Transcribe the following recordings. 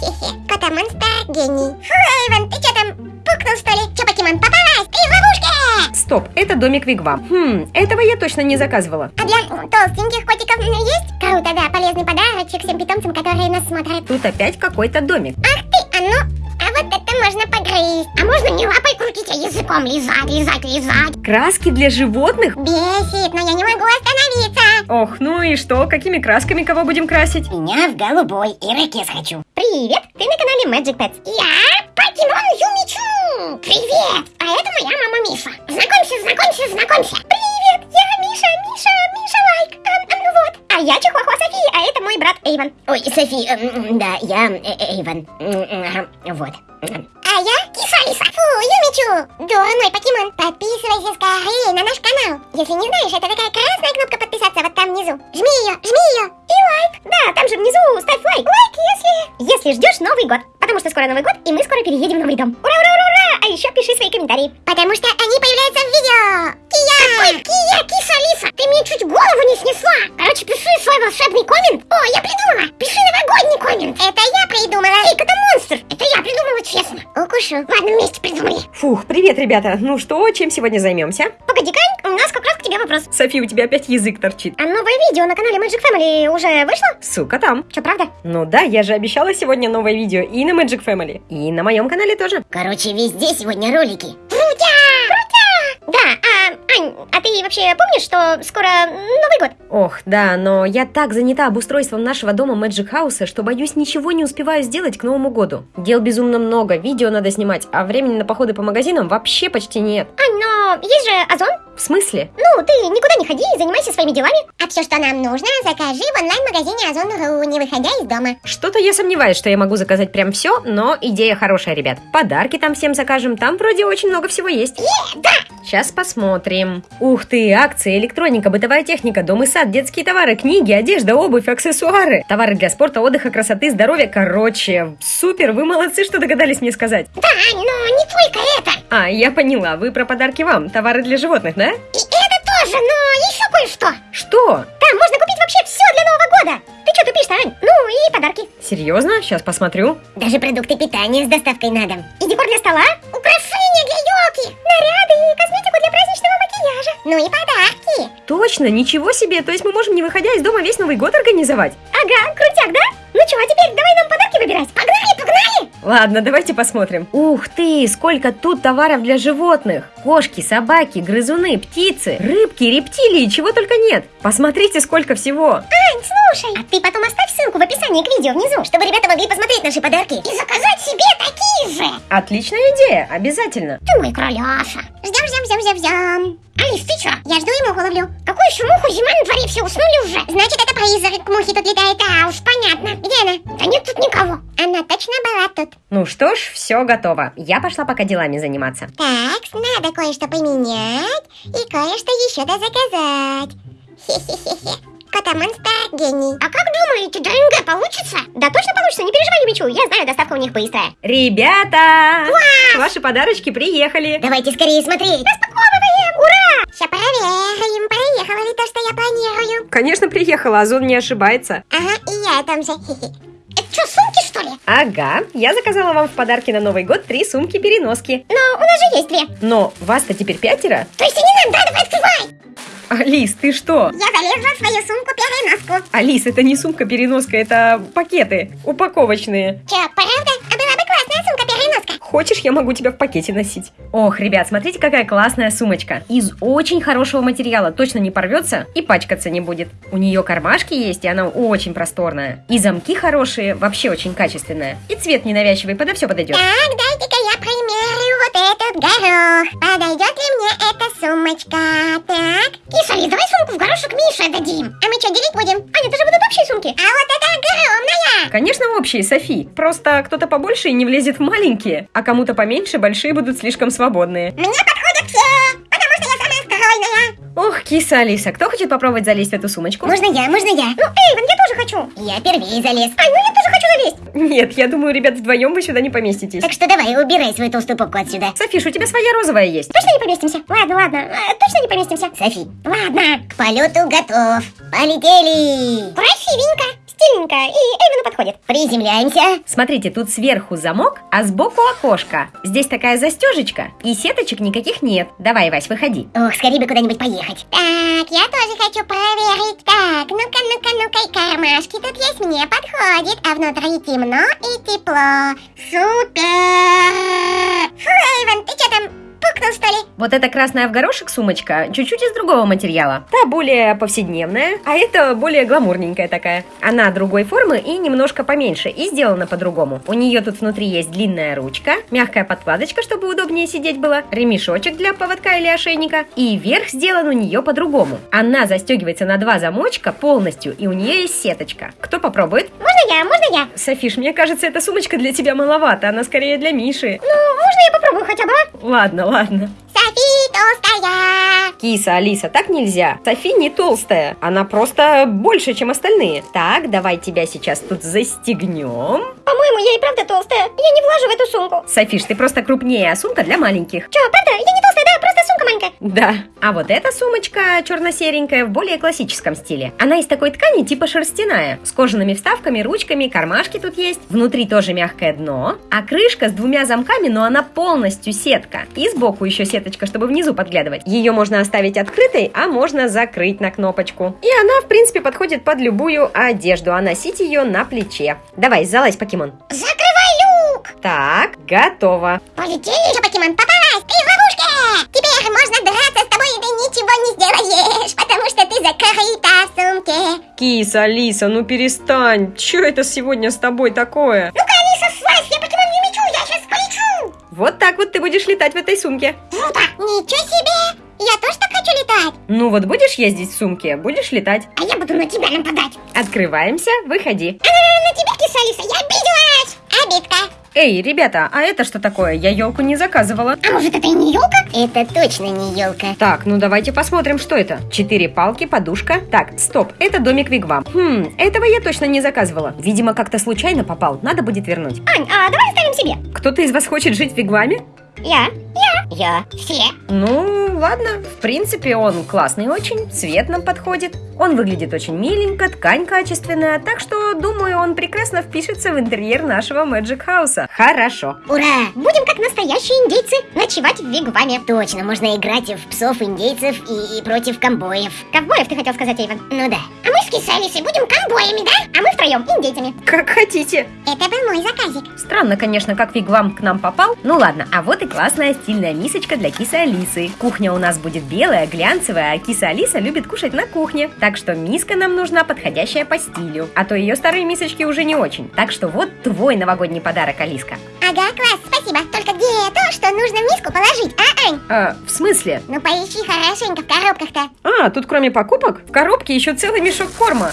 Хе-хе-хе. Кота-монстр гений. Фу, Эйвен, ты что там, пукнул что ли? Че, покемон, попалась? Ты в ловушке! Стоп, это домик Вигвам. Хм, этого я точно не заказывала. А для толстеньких котиков есть? Круто, да, полезный подарочек всем питомцам, которые нас смотрят. Тут опять какой-то домик. Ах ты, а ну, а вот это можно погрызть. А можно не лапой крутить, а языком лизать, лизать, лизать. Краски для животных? Бесит, но я не могу остановиться. Ох, ну и что, какими красками кого будем красить? Меня в голубой ирокез хочу. Привет, ты на канале Magic Pets. Я покемон Юмичу. Привет, а это моя мама Миша. Знакомься, знакомься, знакомься. Привет, я Миша, Миша, Миша Лайк. А, ну вот. А я Чихуахуа Софи, а это мой брат Эйвен. Ой, Софи, эм, да, я э, Эйвен. Вот. А я Киса Алиса. Фу, Юмичу. Дурной покемон. Подписывайся скорее на наш канал. Если не знаешь, это такая красная кнопка подписаться вот там внизу. Жми ее, жми ее. И лайк. Да, там же внизу ставь лайк. Лайк, если... Если ждешь Новый год. Потому что скоро Новый год, и мы скоро переедем в новый дом. Ура, ура, ура, ура! А еще пиши свои комментарии. Потому что они появляются в видео. Кия! Какой Кия, киса Лиса? Ты мне чуть голову не снесла. Короче, пиши свой волшебный коммент. О, я придумала. Пиши новогодний коммент. Это я придумала. Эй, это монстр. Это я придумала, честно. Укушу. Ладно, вместе придумали. Фух, привет, ребята. Ну что, чем сегодня займемся? Погоди, Кань, у нас как раз вопрос. Софи, у тебя опять язык торчит. А новое видео на канале Magic Family уже вышло? Сука там. Че, правда? Ну да, я же обещала сегодня новое видео и на Magic Family, и на моем канале тоже. Короче, везде сегодня ролики. Крутя! Крутя! Да, а, Ань, а ты вообще помнишь, что скоро Новый год? Ох, да, но я так занята обустройством нашего дома Magic House, что, боюсь, ничего не успеваю сделать к Новому году. Дел безумно много, видео надо снимать, а времени на походы по магазинам вообще почти нет. Ань, но есть же Озон. В смысле? Ну, ты никуда не ходи и занимайся своими делами. А все, что нам нужно, закажи в онлайн-магазине Озон.ру, не выходя из дома. Что-то я сомневаюсь, что я могу заказать прям все, но идея хорошая, ребят. Подарки там всем закажем, там вроде очень много всего есть. Е, да! Сейчас посмотрим. Ух ты, акции, электроника, бытовая техника, дом и сад, детские товары, книги, одежда, обувь, аксессуары. Товары для спорта, отдыха, красоты, здоровья. Короче, супер, вы молодцы, что догадались мне сказать. Да, но не только это. А, я поняла, вы про подарки вам, товары для животных, да? И это тоже, но еще кое-что. Что? Там можно купить вообще все для Нового года. Ты что тупишь-то, Ань? Ну и подарки. Серьезно? Сейчас посмотрю. Даже продукты питания с доставкой на дом. И декор для стола. Украшения для елки. Наряды и косметику для праздничного макияжа. Ну и подарки. Точно, ничего себе, то есть мы можем, не выходя из дома, весь Новый год организовать? Ага, крутяк, да? Ну что, а теперь давай нам подарки выбирать. Погнали, погнали. Ладно, давайте посмотрим. Ух ты, сколько тут товаров для животных. Кошки, собаки, грызуны, птицы, рыбки, рептилии, чего только нет. Посмотрите, сколько всего. Ань, слушай. А ты потом оставь ссылку в описании к видео внизу, чтобы ребята могли посмотреть наши подарки. И заказать себе такие же. Отличная идея, обязательно. Ты мой кроляша. Ждем, ждем, ждем, ждем, ждем. Алис, ты чё? Я жду муху ловлю. Какую еще муху? Зима на дворе, все уснули уже. Значит, это призрак мухи тут летает. А, уж понятно. Где она? Да нет тут никого. Она точно была тут. Ну что ж, все готово. Я пошла пока делами заниматься. Так, надо кое-что поменять и кое-что еще дозаказать. Хе-хе-хе-хе. Кота-монстр гений. А как думаете, ДНГ получится? Да точно получится, не переживай, Юмичу. Я знаю, доставка у них быстрая. Ребята! Ваши подарочки приехали. Давайте скорее смотреть. Распаковываем! Ура! Сейчас проверим, проехала ли то, что я планирую. Конечно, приехала, Озон не ошибается. Ага, и я там же. Это что, ли? Ага, я заказала вам в подарки на Новый год три сумки-переноски. Но у нас же есть две. Но вас-то теперь пятеро? То есть и не нам, да, давай открывай. Алис, ты что? Я залезла в свою сумку-переноску. Алис, это не сумка-переноска, это пакеты упаковочные. Че, правда? А была. Хочешь, я могу тебя в пакете носить? Ох, ребят, смотрите, какая классная сумочка. Из очень хорошего материала, точно не порвется и пачкаться не будет. У нее кармашки есть, и она очень просторная. И замки хорошие, вообще очень качественная. И цвет ненавязчивый, подо все подойдет. Так, дайте-ка я примерю вот этот горох. Подойдет ли мне эта сумочка? Так. Киса, давай сумку в горошек Мише дадим. А мы что, делить будем? Аня, это же будут общие сумки. А вот это огромная. Конечно, общие, Софи. Просто кто-то побольше и не влезет в маленькие, а кому-то поменьше большие будут слишком свободные. Мне подходят все, киса Алиса, кто хочет попробовать залезть в эту сумочку? Можно я, можно я. Ну, Эйвен, я тоже хочу. Я первее залез. Ай, ну я тоже хочу залезть. Нет, я думаю, ребят, вдвоем вы сюда не поместитесь. Так что давай, убирай свою толстую попку отсюда. Софиш, у тебя своя розовая есть. Точно не поместимся? Ладно, ладно, э, точно не поместимся. Софи, ладно, к полету готов. Полетели. Красивенько. Стильненько, и Эйвену подходит. Приземляемся. Смотрите, тут сверху замок, а сбоку окошко. Здесь такая застежечка, и сеточек никаких нет. Давай, Вась, выходи. Ох, скорее бы куда-нибудь поехать. Так, я тоже хочу проверить. Так, ну-ка, ну-ка, ну-ка, и кармашки тут есть, мне подходит. А внутри темно и тепло. Супер! Фу, Эйвен, ты что там, пукнул, что ли? Вот эта красная в горошек сумочка чуть-чуть из другого материала. Та более повседневная, а эта более гламурненькая такая. Она другой формы и немножко поменьше, и сделана по-другому. У нее тут внутри есть длинная ручка, мягкая подкладочка, чтобы удобнее сидеть было, ремешочек для поводка или ошейника, и верх сделан у нее по-другому. Она застегивается на два замочка полностью, и у нее есть сеточка. Кто попробует? Можно я, можно я? Софиш, мне кажется, эта сумочка для тебя маловато, она скорее для Миши. Ну, можно я попробую хотя бы? Ладно, ладно. Софи толстая. Киса, Алиса, так нельзя. Софи не толстая, она просто больше, чем остальные. Так, давай тебя сейчас тут застегнем. По-моему, я и правда толстая. Я не влажу в эту сумку. Софиш, ты просто крупнее, а сумка для маленьких. Че, правда? Я не толстая, да? Просто сумка маленькая. Да. А вот эта сумочка черно-серенькая в более классическом стиле. Она из такой ткани типа шерстяная, с кожаными вставками, ручками, кармашки тут есть. Внутри тоже мягкое дно, а крышка с двумя замками, но она полностью сетка. И сбоку еще сеточка, чтобы внизу подглядывать. Ее можно оставить открытой, а можно закрыть на кнопочку. И она, в принципе, подходит под любую одежду, а носить ее на плече. Давай, залазь, покемон. Закрывай люк. Так, готово. Полетели же, покемон, попалась. Ты в ловушке. Теперь можно драться с тобой, и ты ничего не сделаешь, потому что ты закрыта в сумке. Киса, Алиса, ну перестань. Че это сегодня с тобой такое? Ну-ка, Алиса, Вот так вот ты будешь летать в этой сумке. Круто. Ничего себе. Я тоже так хочу летать. Ну вот будешь ездить в сумке, будешь летать. А я буду на тебя нападать. Открываемся, выходи. А, на тебя, киса Алиса, я обиделась. Обидка. Эй, ребята, а это что такое? Я елку не заказывала. А может это и не елка? Это точно не елка. Так, ну давайте посмотрим, что это. Четыре палки, подушка. Так, стоп, это домик Вигвам. Хм, этого я точно не заказывала. Видимо, как-то случайно попал. Надо будет вернуть. Ань, а давай оставим себе. Кто-то из вас хочет жить в Вигваме? Я. Я. Я. Все. Ну, ладно. В принципе, он классный очень, цвет нам подходит. Он выглядит очень миленько, ткань качественная, так что, думаю, он прекрасно впишется в интерьер нашего Magic Хауса. Хорошо. Ура! Будем как настоящие индейцы ночевать в вигваме. Точно, можно играть в псов индейцев и, и против ковбоев. Ковбоев, ты хотел сказать, Эйвен? Ну да. А мы с Кисалисой будем ковбоями, да? А мы втроем индейцами. Как хотите. Это был мой заказик. Странно, конечно, как Вигвам к нам попал. Ну ладно, а вот и классная стильная мисочка для кисы Алисы. Кухня у нас будет белая, глянцевая, а киса Алиса любит кушать на кухне. Так что миска нам нужна подходящая по стилю. А то ее старые мисочки уже не очень. Так что вот твой новогодний подарок, Алиска. Ага, класс, спасибо. Только где то, что нужно в миску положить, а, Ань? А, в смысле? Ну поищи хорошенько в коробках-то. А, тут кроме покупок в коробке еще целый мешок корма.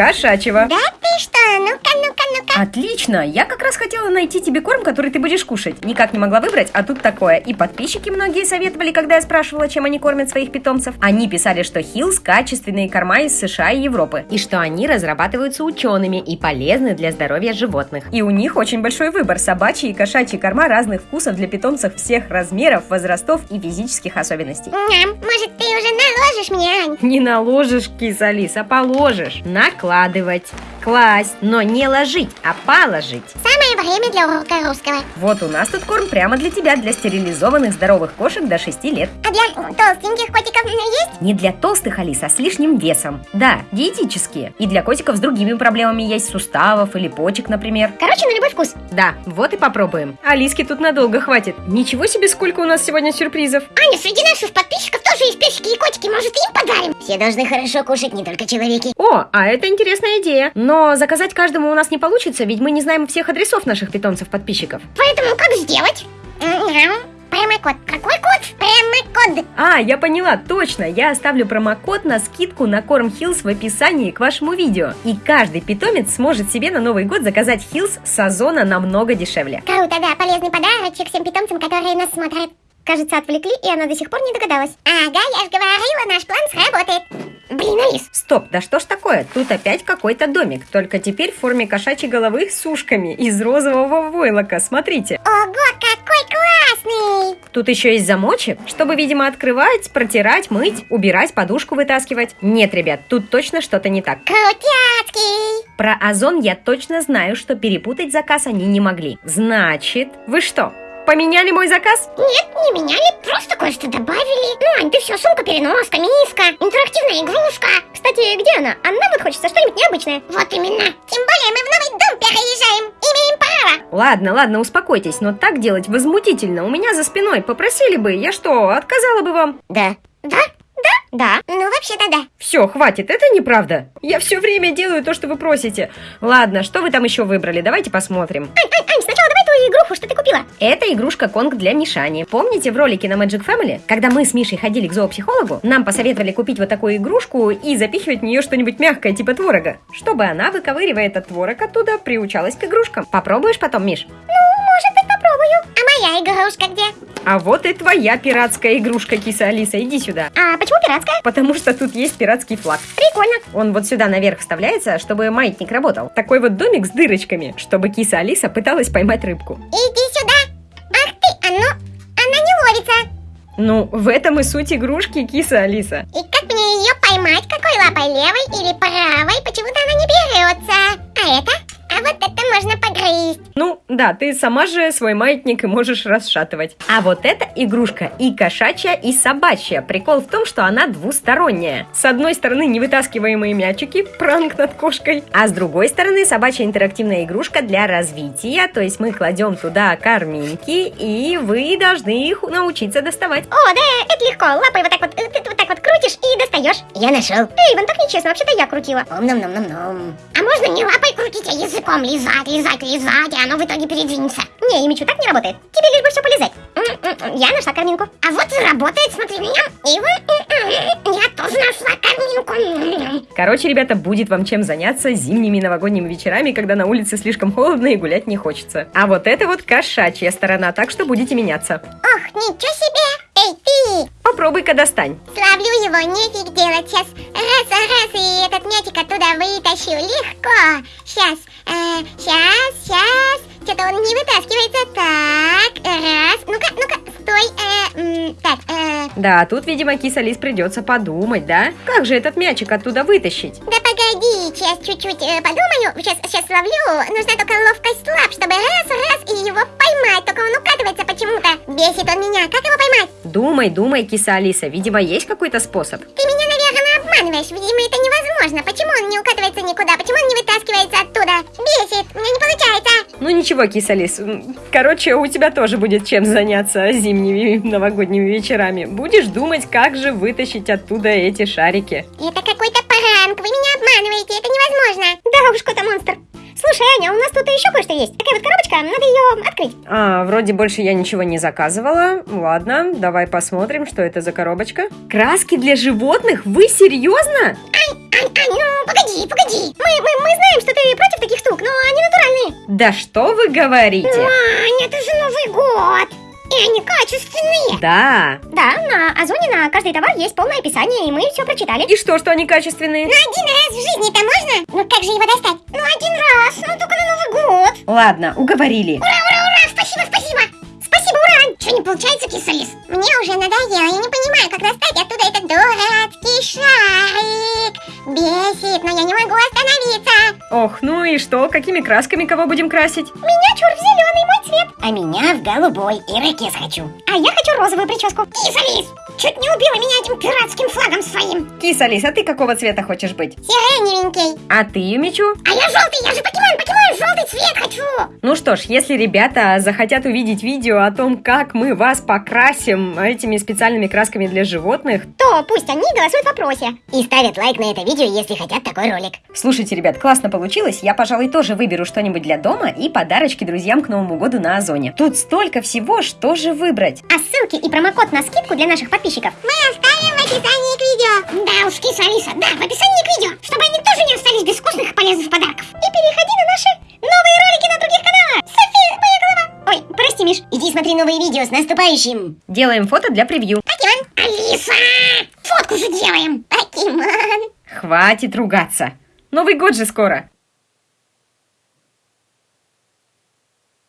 Кошачьего. Да ты что? Ну-ка, ну-ка, ну-ка. Отлично! Я как раз хотела найти тебе корм, который ты будешь кушать. Никак не могла выбрать, а тут такое. И подписчики многие советовали, когда я спрашивала, чем они кормят своих питомцев. Они писали, что Hill's качественные корма из США и Европы. И что они разрабатываются учеными и полезны для здоровья животных. И у них очень большой выбор собачьи и кошачьи корма разных вкусов для питомцев всех размеров, возрастов и физических особенностей. Ням, может ты уже наложишь мне, Ань? Не наложишь, киса Алиса, положишь. Накладывать. Класть, но не ложить, а положить. Самое время для урока русского. Вот у нас тут корм прямо для тебя, для стерилизованных здоровых кошек до 6 лет. А для толстеньких котиков есть? Не для толстых, Алиса, а с лишним весом. Да, диетические. И для котиков с другими проблемами есть суставов или почек, например. Короче, на любой вкус. Да, вот и попробуем. Алиски тут надолго хватит. Ничего себе, сколько у нас сегодня сюрпризов. Аня, среди наших подписчиков тоже есть песики и котики, может им подарим? Все должны хорошо кушать, не только человеки. О, а это интересная идея. Но заказать каждому у нас не получится, ведь мы не знаем всех адресов наших питомцев-подписчиков. Поэтому как сделать? Мяу. Промокод. Какой код? Промокод. А, я поняла, точно, я оставлю промокод на скидку на корм Hill's в описании к вашему видео. И каждый питомец сможет себе на Новый год заказать Hill's с Озона намного дешевле. Круто, да, полезный подарочек всем питомцам, которые нас смотрят. Кажется, отвлекли, и она до сих пор не догадалась. Ага, я же говорила, наш план сработает. Блин, Алис, Стоп, да что ж такое? Тут опять какой-то домик, только теперь в форме кошачьей головы с ушками из розового войлока, смотрите. ого, какой класс! классный. Тут еще есть замочек, чтобы, видимо, открывать, протирать, мыть, убирать, подушку вытаскивать. Нет, ребят, тут точно что-то не так. Крутяцкий. Про Озон я точно знаю, что перепутать заказ они не могли. Значит, вы что, поменяли мой заказ? Нет, не меняли, просто кое-что добавили. Ну, Ань, ты все, сумка, переноска, миска, интерактивная игрушка. Кстати, где она? А нам вот хочется что-нибудь необычное. Вот именно. Тем более мы в новый дом переезжаем. Имеем право. Ладно, ладно, успокойтесь, но так делать возмутительно. У меня за спиной попросили бы, я что, отказала бы вам? Да. Да? Да. Ну, вообще-то да. Все, хватит, это неправда. Я все время делаю то, что вы просите. Ладно, что вы там еще выбрали? Давайте посмотрим. Ань, Ань, Ань, твою игруху, что ты купила. Это игрушка Конг для Мишани. Помните в ролике на Magic Family, когда мы с Мишей ходили к зоопсихологу, нам посоветовали купить вот такую игрушку и запихивать в нее что-нибудь мягкое, типа творога, чтобы она, выковыривая этот творог оттуда, приучалась к игрушкам. Попробуешь потом, Миш? Ну, может быть, попробую. А моя игрушка где? А вот и твоя пиратская игрушка, киса Алиса, иди сюда. А почему пиратская? Потому что тут есть пиратский флаг. Прикольно. Он вот сюда наверх вставляется, чтобы маятник работал. Такой вот домик с дырочками, чтобы киса Алиса пыталась поймать рыбку. Иди сюда. Ах ты, оно, она не ловится. Ну, в этом и суть игрушки, киса Алиса. И как мне ее поймать? Какой лапой, левой или правой? Почему-то она не берется. А это? Вот это можно погрызть. Ну, да, ты сама же свой маятник и можешь расшатывать. А вот эта игрушка и кошачья, и собачья. Прикол в том, что она двусторонняя. С одной стороны невытаскиваемые мячики, пранк над кошкой, а с другой стороны собачья интерактивная игрушка для развития, то есть мы кладем туда корминки, и вы должны их научиться доставать. О, да, это легко. Лапой вот так вот, э, вот так вот крутишь и достаешь. Я нашел. Эй, Иван, так нечестно, вообще-то я крутила. Ом-ном-ном-ном-ном. А можно не лапой крутить, а языком лизать, лизать, лизать, и оно в итоге передвинется. Не, Имичу, так не работает. Тебе лишь бы все полезать. Я нашла корминку. А вот и работает, смотри меня. И вот, я тоже нашла корминку. Короче, ребята, будет вам чем заняться зимними новогодними вечерами, когда на улице слишком холодно и гулять не хочется. А вот это вот кошачья сторона, так что будете меняться. Ох, ничего себе. Попробуй-ка достань. Славлю его, нефиг делать. Сейчас раз, раз, и этот мячик оттуда вытащу. Легко. Сейчас, э, сейчас, сейчас. Что-то он не вытаскивается. Так, раз. Ну-ка, ну-ка, стой. Э, так, э, Да, тут, видимо, киса Лис придется подумать, да? Как же этот мячик оттуда вытащить? да погоди, сейчас чуть-чуть э, подумаю. Сейчас, сейчас ловлю. Нужна только ловкость лап, чтобы раз, раз, и его поймать. Только он укатывается почему-то. Бесит он меня. Как его поймать? Думай, думай, киса Алиса, видимо, есть какой-то способ. Ты меня, наверное, обманываешь. Видимо, это невозможно. Почему он не укатывается никуда? Почему он не вытаскивается оттуда? Бесит. У меня не получается. Ну ничего, киса Лис, м, короче, у тебя тоже будет чем заняться зимними новогодними вечерами. Будешь думать, как же вытащить оттуда эти шарики. Это какой-то пранк. Вы меня обманываете. Это невозможно. Да уж, кота монстр. Слушай, Аня, у нас тут еще кое-что есть. Открыть. А, вроде больше я ничего не заказывала. Ладно, давай посмотрим, что это за коробочка. Краски для животных? Вы серьезно? Ань, ну погоди, погоди. Мы, мы, мы знаем, что ты против таких штук, но они натуральные. Да что вы говорите? Ань, это же Новый год. И они качественные. Да. Да, на Озоне на каждый товар есть полное описание, и мы все прочитали. И что, что они качественные? Ну один раз в жизни-то можно? Ну как же его достать? Ну один раз, ну только на Новый год. Ладно, уговорили. Ура, ура, получается, кисалис? Мне уже надоело, я не понимаю, как достать оттуда этот дурацкий шарик. Бесит, но я не могу остановиться. Ох, ну и что? Какими красками кого будем красить? Меня чур в зеленый мой цвет. А меня в голубой. И ракес хочу. А я хочу розовую прическу. Кисалис, чуть не убила меня этим пиратским флагом своим. Киса, Лис, а ты какого цвета хочешь быть? Сиреневенький. А ты, Юмичу? А я желтый, я же покемон, покемон, желтый цвет хочу. Ну что ж, если ребята захотят увидеть видео о том, как мы вас покрасим этими специальными красками для животных, То пусть они голосуют в вопросе. И ставят лайк на это видео, если хотят такой ролик. Слушайте, ребят, классно получилось. Я, пожалуй, тоже выберу что-нибудь для дома и подарочки друзьям к Новому году на Озоне. Тут столько всего, что же выбрать. А ссылки и промокод на скидку для наших подписчиков мы оставим в описании к видео. Да уж, киса Алиса, да, в описании к видео, чтобы они тоже не остались без вкусных и полезных подарков. И переходи на наши новые ролики на других каналах. Ой, прости, Миш. Иди смотри новые видео с наступающим. Делаем фото для превью. Покемон. Алиса, фотку же делаем. Покемон. Хватит ругаться. Новый год же скоро.